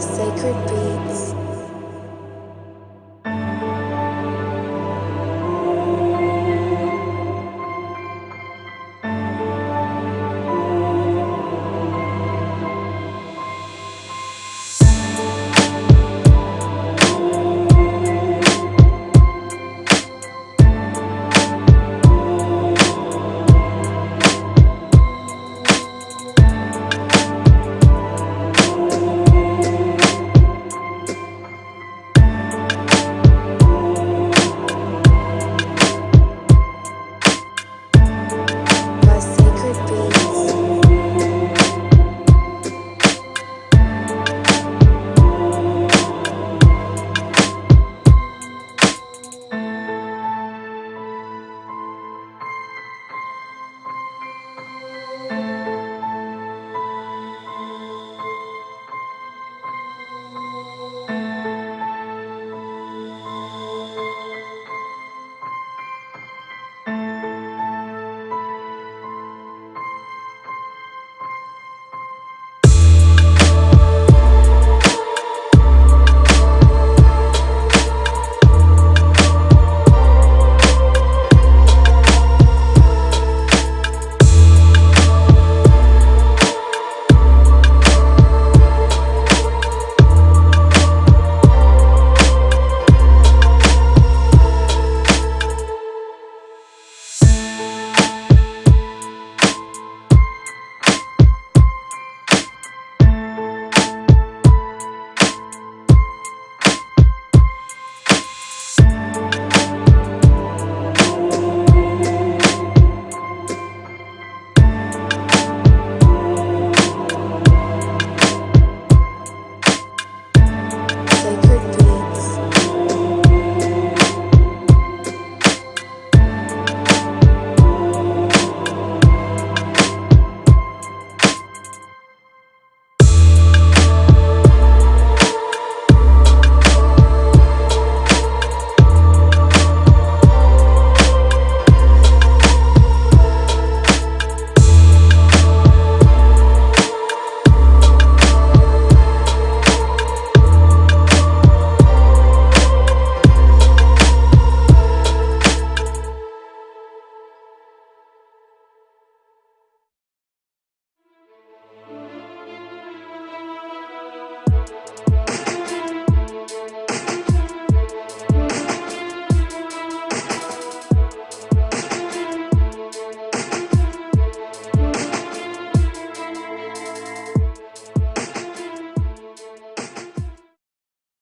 sacred beats.